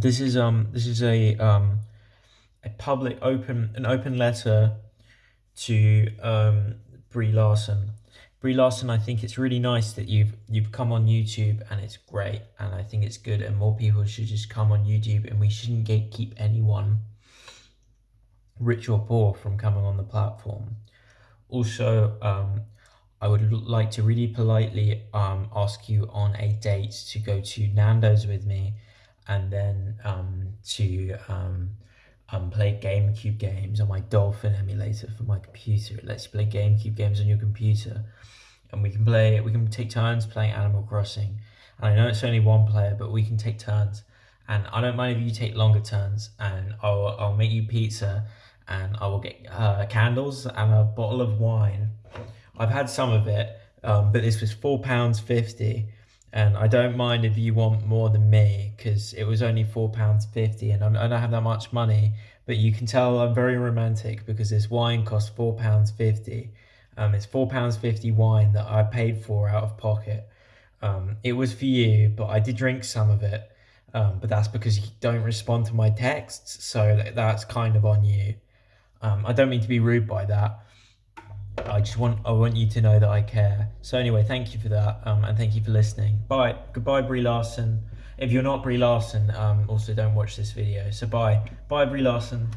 This is um this is a um a public open an open letter to um Brie Larson. Brie Larson, I think it's really nice that you've you've come on YouTube and it's great and I think it's good and more people should just come on YouTube and we shouldn't gatekeep anyone rich or poor from coming on the platform. Also, um, I would like to really politely um, ask you on a date to go to Nando's with me and then um, to um, um, play GameCube games on my Dolphin emulator for my computer. It lets you play GameCube games on your computer. And we can play, we can take turns playing Animal Crossing. And I know it's only one player, but we can take turns. And I don't mind if you take longer turns and I'll, I'll make you pizza and I will get uh, candles and a bottle of wine. I've had some of it, um, but this was £4.50 and I don't mind if you want more than me because it was only four pounds fifty, and I don't have that much money. But you can tell I'm very romantic because this wine cost four pounds fifty. Um, it's four pounds fifty wine that I paid for out of pocket. Um, it was for you, but I did drink some of it. Um, but that's because you don't respond to my texts, so that's kind of on you. Um, I don't mean to be rude by that. I just want I want you to know that I care. So anyway, thank you for that, um, and thank you for listening. Bye. Goodbye, Brie Larson. If you're not Brie Larson, um, also don't watch this video. So bye. Bye, Brie Larson.